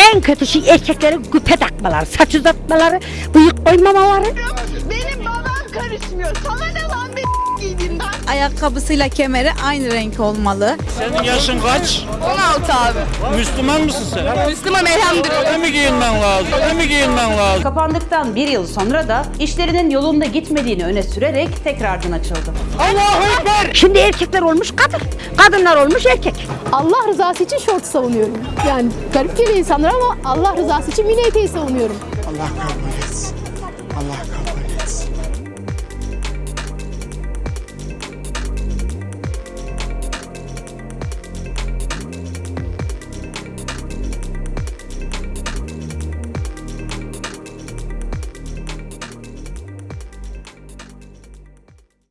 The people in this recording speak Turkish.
En kötü şey erkeklerin küpe takmaları, saç uzatmaları, bıyık koymamaları. Benim babam karışmıyor. Sana ne lan bir giydiğinden? Ayakkabısıyla kemeri aynı renk olmalı. Senin yaşın kaç? 16 abi. Müslüman mısın sen? Müslüman elhamdülillah. Öyle mi giyinmen lazım? Öyle mi giyinmen lazım? Kapandıktan bir yıl sonra da işlerinin yolunda gitmediğini öne sürerek tekrardan açıldı. Şimdi erkekler olmuş kadın, kadınlar olmuş erkek. Allah rızası için şort savunuyorum. Yani garip geliyor insanlar ama Allah rızası için mini eteği savunuyorum. Allah kabul etsin. Allah kabul